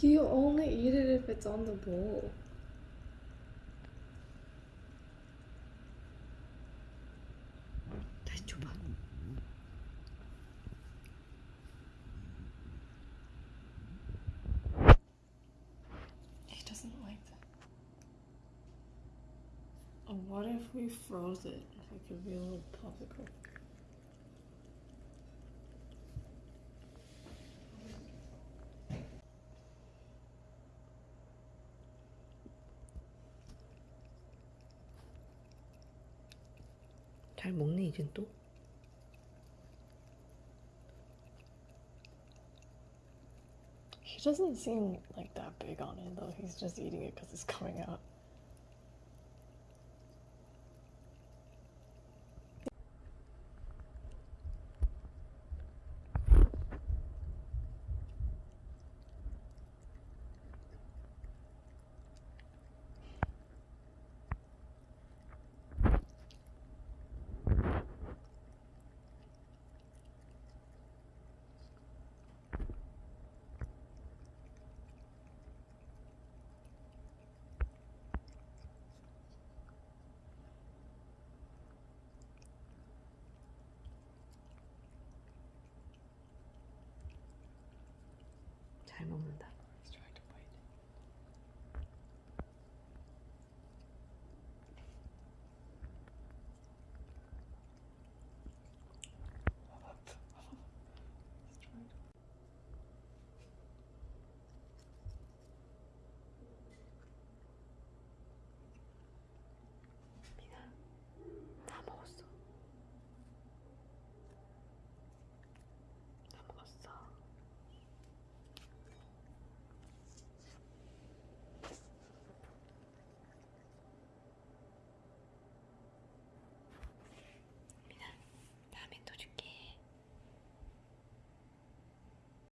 You only eat it if it's on the bowl. He doesn't like that. What if we froze it? It could be a little popsicle. 잘 먹네 이젠 또. He doesn't seem like that big on it though. He's just eating it because it's coming out. 잘 먹는다.